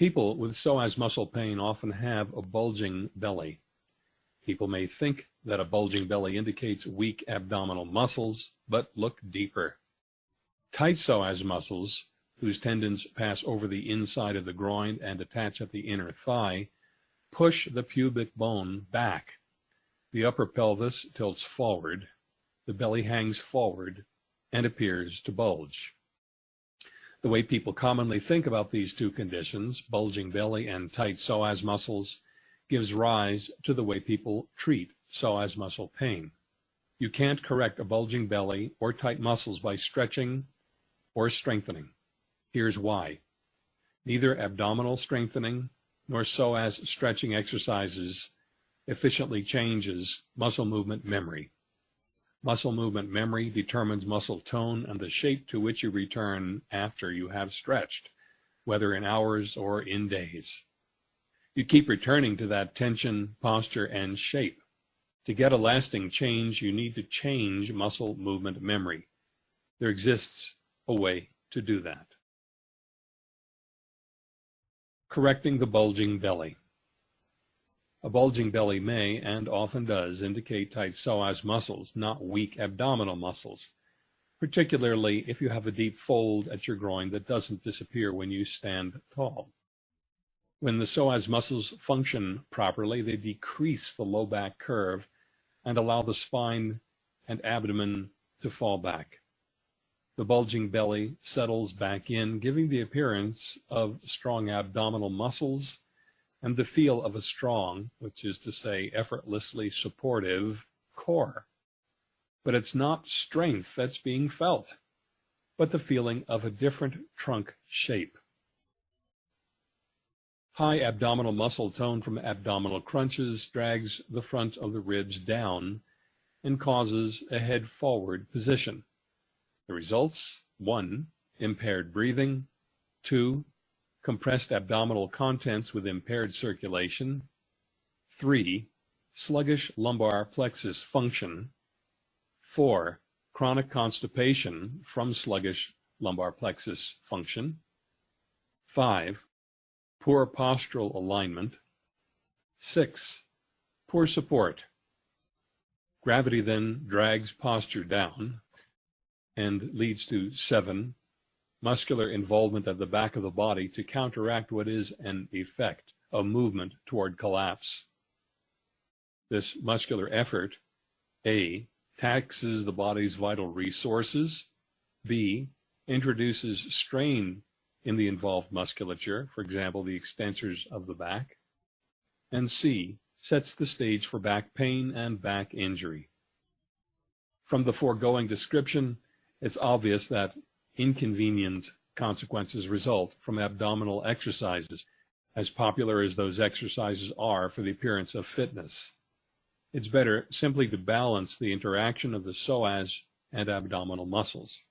People with psoas muscle pain often have a bulging belly. People may think that a bulging belly indicates weak abdominal muscles, but look deeper. Tight psoas muscles, whose tendons pass over the inside of the groin and attach at the inner thigh, push the pubic bone back. The upper pelvis tilts forward, the belly hangs forward, and appears to bulge. The way people commonly think about these two conditions, bulging belly and tight psoas muscles, gives rise to the way people treat psoas muscle pain. You can't correct a bulging belly or tight muscles by stretching or strengthening. Here's why. Neither abdominal strengthening nor psoas stretching exercises efficiently changes muscle movement memory. Muscle movement memory determines muscle tone and the shape to which you return after you have stretched, whether in hours or in days. You keep returning to that tension, posture, and shape. To get a lasting change, you need to change muscle movement memory. There exists a way to do that. Correcting the bulging belly. A bulging belly may, and often does, indicate tight psoas muscles, not weak abdominal muscles, particularly if you have a deep fold at your groin that doesn't disappear when you stand tall. When the psoas muscles function properly, they decrease the low back curve and allow the spine and abdomen to fall back. The bulging belly settles back in, giving the appearance of strong abdominal muscles and the feel of a strong, which is to say effortlessly supportive, core. But it's not strength that's being felt, but the feeling of a different trunk shape. High abdominal muscle tone from abdominal crunches drags the front of the ribs down and causes a head forward position. The results 1. Impaired breathing. 2 compressed abdominal contents with impaired circulation. 3. Sluggish lumbar plexus function. 4. Chronic constipation from sluggish lumbar plexus function. 5. Poor postural alignment. 6. Poor support. Gravity then drags posture down and leads to 7 muscular involvement at the back of the body to counteract what is an effect, a movement toward collapse. This muscular effort, A, taxes the body's vital resources, B, introduces strain in the involved musculature, for example, the extensors of the back, and C, sets the stage for back pain and back injury. From the foregoing description, it's obvious that inconvenient consequences result from abdominal exercises, as popular as those exercises are for the appearance of fitness. It's better simply to balance the interaction of the psoas and abdominal muscles.